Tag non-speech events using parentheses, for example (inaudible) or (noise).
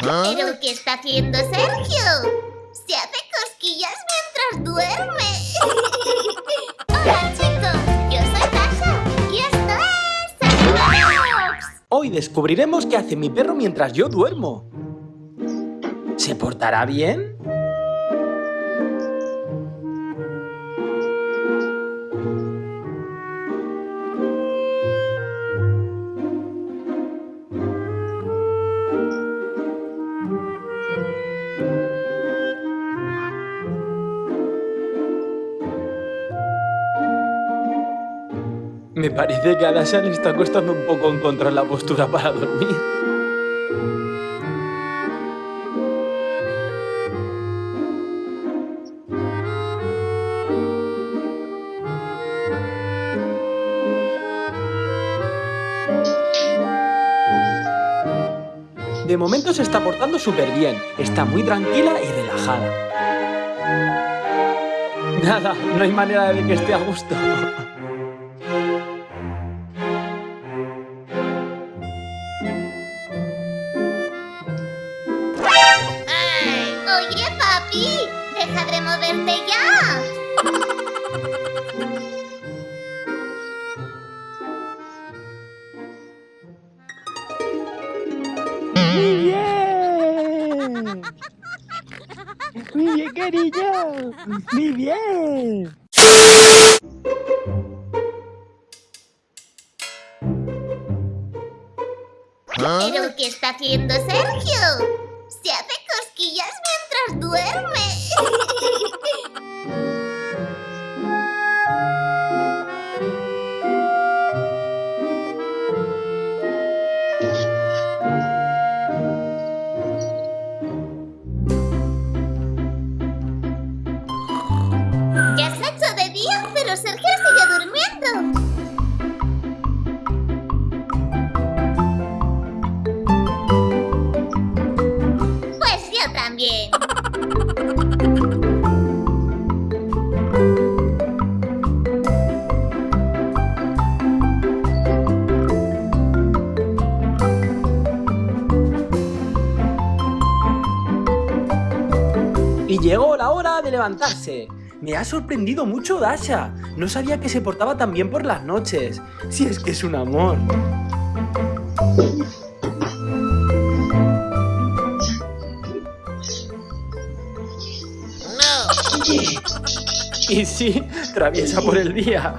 ¿Pero qué está haciendo Sergio? Se hace cosquillas mientras duerme. (laughs) Hola chicos, yo soy Tasha y esto es. Hoy descubriremos qué hace mi perro mientras yo duermo. ¿Se portará bien? Me parece que a Dasha le está costando un poco encontrar la postura para dormir. De momento se está portando súper bien, está muy tranquila y relajada. Nada, no hay manera de que esté a gusto. Moverte ya. ¡Muy bien! ¡Muy bien, cariño! ¡Muy bien! ¿Pero qué está haciendo Sergio? Se hace Sergio sigue durmiendo. Pues yo también. Y llegó la hora de levantarse. Me ha sorprendido mucho Dasha. No sabía que se portaba tan bien por las noches. Si es que es un amor. Y sí, traviesa por el día.